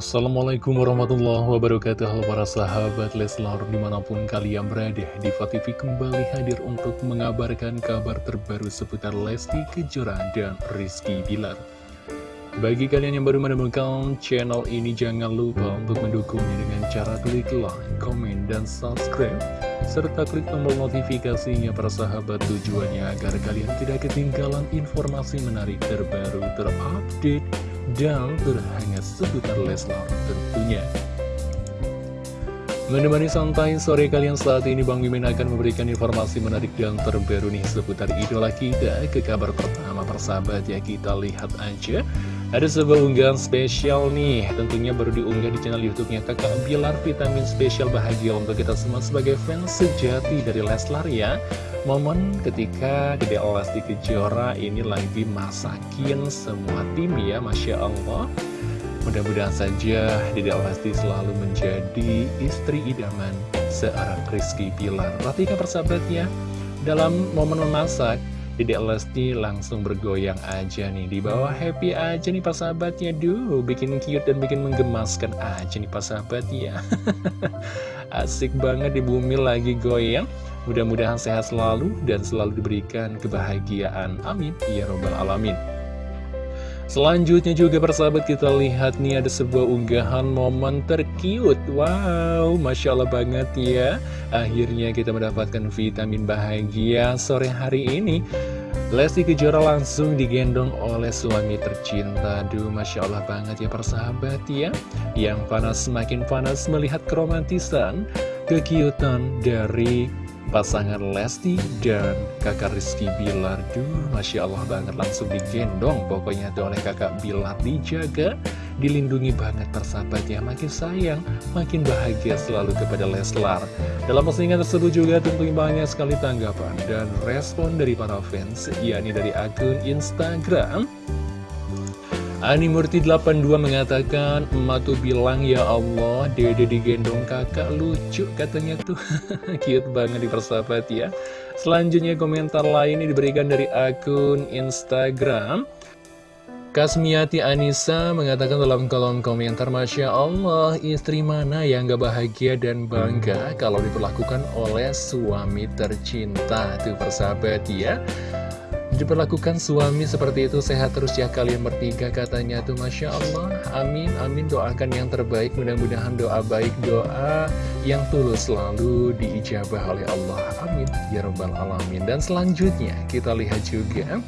Assalamualaikum warahmatullahi wabarakatuh. Halo para sahabat Leslar di mana pun kalian berada Diva TV kembali hadir untuk mengabarkan kabar terbaru seputar Lesti Kejora dan Rizky Bilar. Bagi kalian yang baru menemukan channel ini jangan lupa untuk mendukungnya dengan cara klik like, komen, dan subscribe serta klik tombol notifikasinya para sahabat tujuannya agar kalian tidak ketinggalan informasi menarik terbaru terupdate dan terhangat seputar Leslar tentunya. Menemani santai sore kalian saat ini Bang Mimin akan memberikan informasi menarik dan terbaru nih seputar idola kita. Ke kabar pertama persahabat ya kita lihat aja. Ada sebuah unggahan spesial nih. Tentunya baru diunggah di channel youtube-nya Kakak Bilar Vitamin Spesial Bahagia untuk kita semua sebagai fans sejati dari Leslar ya. Momen ketika Dede Lesti Kejora ini lagi masakin semua tim ya Masya Allah Mudah-mudahan saja Dede Lesti selalu menjadi istri idaman seorang Rizky Pilar Perhatikan persahabatnya Dalam momen memasak Dede Lesti langsung bergoyang aja nih Di bawah happy aja nih persahabatnya Duh bikin cute dan bikin menggemaskan aja nih persahabatnya Asik banget di bumi lagi goyang Mudah-mudahan sehat selalu dan selalu diberikan kebahagiaan. Amin. Ya Robbal Alamin. Selanjutnya juga persahabat kita lihat nih ada sebuah unggahan momen terkiut Wow, Masya Allah banget ya. Akhirnya kita mendapatkan vitamin bahagia sore hari ini. Lesti Kejora langsung digendong oleh suami tercinta. Duh, Masya Allah banget ya persahabat ya. Yang panas semakin panas melihat keromantisan Kekiutan dari pasangan Lesti dan kakak Rizky Bilar. Duh, Masya Allah banget langsung digendong. Pokoknya tuh oleh kakak Bilar dijaga Dilindungi banget persahabat ya Makin sayang, makin bahagia selalu kepada Leslar. Dalam postingan tersebut juga tentunya banyak sekali tanggapan Dan respon dari para fans yakni dari akun Instagram Animurti 82 mengatakan Emak tuh bilang ya Allah Dede digendong kakak lucu katanya tuh Cute banget di persahabat ya. Selanjutnya komentar lain ini diberikan dari akun Instagram. Kasmiati Anissa mengatakan dalam kolom komentar Masya Allah istri mana yang gak bahagia dan bangga Kalau diperlakukan oleh suami tercinta? Tuh persahabat ya diperlakukan suami seperti itu sehat terus ya kalian bertiga katanya tuh. Masya Allah. Amin amin. Doakan yang terbaik. Mudah-mudahan doa baik doa yang tulus selalu diijabah oleh Allah. Amin. Ya robbal alamin. Dan selanjutnya kita lihat juga.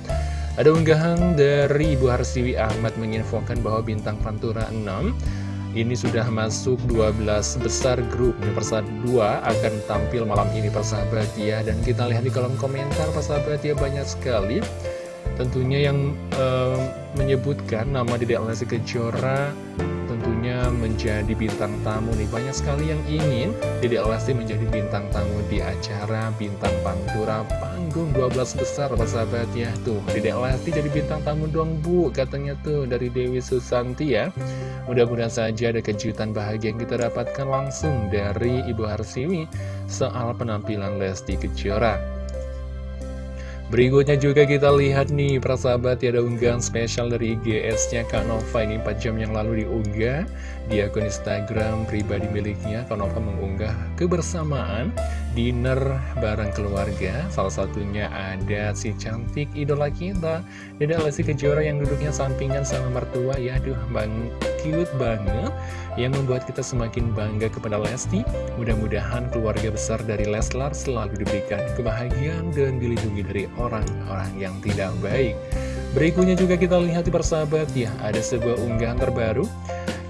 Ada unggahan dari Ibu Harsiwi Ahmad menginfokan bahwa bintang Pantura 6 ini sudah masuk 12 besar grup. Persat 2 akan tampil malam ini persahabat ya Dan kita lihat di kolom komentar persahabat ya banyak sekali. Tentunya yang uh, menyebutkan nama Dedek Lesti Kejora tentunya menjadi bintang tamu nih. Banyak sekali yang ingin Dedek Lesti menjadi bintang tamu di acara Bintang Pantura Panggung 12 besar persahabat ya. Tuh Dedek Lesti jadi bintang tamu dong bu Katanya tuh dari Dewi Susanti ya. Mudah-mudahan saja ada kejutan bahagia yang kita dapatkan langsung dari Ibu Harsiwi soal penampilan Lesti Kejora. Berikutnya juga kita lihat nih persahabat ya ada unggahan spesial dari IGS-nya Kak Nova ini 4 jam yang lalu diunggah di akun Instagram pribadi miliknya. Kak Nova mengunggah kebersamaan dinner bareng keluarga. Salah satunya ada si cantik idola kita. Deda Lesti Kejora yang duduknya sampingan sama mertua. Ya Aduh bang cute banget. Yang membuat kita semakin bangga kepada Lesti. Mudah-mudahan keluarga besar dari Leslar selalu diberikan kebahagiaan dan dilindungi dari orang-orang yang tidak baik. Berikutnya juga kita lihat di persahabat ya Ada sebuah unggahan terbaru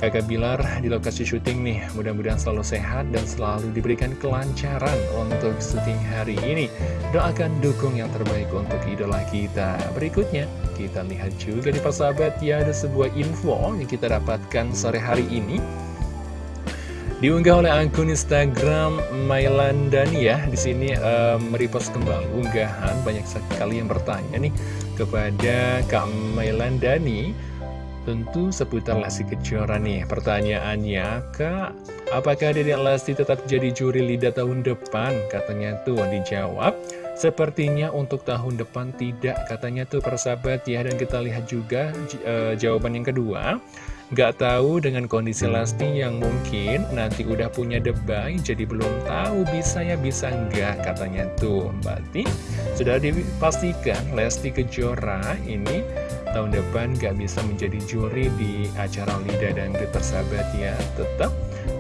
Kakak Bilar di lokasi syuting nih. Mudah-mudahan selalu sehat dan selalu diberikan kelancaran untuk syuting hari ini. Doakan dukung yang terbaik untuk idola kita. Berikutnya kita lihat juga di persahabat ya Ada sebuah info yang kita dapatkan sore hari ini. Diunggah oleh akun Instagram Mailandani ya. Di sini uh, merepost kembali unggahan. Banyak sekali yang bertanya nih kepada Kak Mailandani tentu seputar Lesti Kejora nih. Pertanyaannya, Kak, apakah Dedek Lesti tetap jadi juri lidah tahun depan? Katanya tuh dijawab. Sepertinya untuk tahun depan tidak, katanya tuh persahabat ya. Dan kita lihat juga uh, jawaban yang kedua Gak tahu dengan kondisi Lesti yang mungkin nanti udah punya debay Jadi belum tahu bisa ya bisa enggak katanya tuh Berarti sudah dipastikan Lesti Kejora ini tahun depan gak bisa menjadi juri di acara Lida dan Persahabat ya. Tetap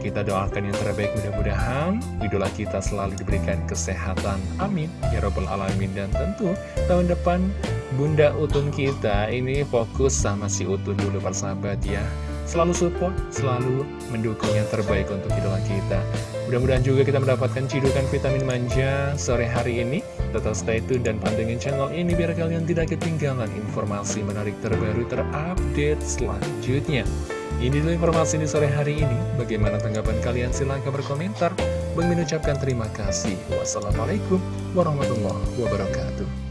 kita doakan yang terbaik mudah-mudahan idola kita selalu diberikan kesehatan. Amin. Ya Rabbal Alamin. Dan tentu tahun depan Bunda Utun kita ini fokus sama si Utun dulu persahabat ya Selalu support, selalu mendukung yang terbaik untuk idola kita Mudah-mudahan juga kita mendapatkan cidukan vitamin manja sore hari ini Tetap stay tune dan pantengin channel ini biar kalian tidak ketinggalan informasi menarik terbaru terupdate selanjutnya ini dulu informasi di sore hari ini. Bagaimana tanggapan kalian? Silahkan berkomentar. Bang mengucapkan terima kasih. Wassalamualaikum warahmatullahi wabarakatuh.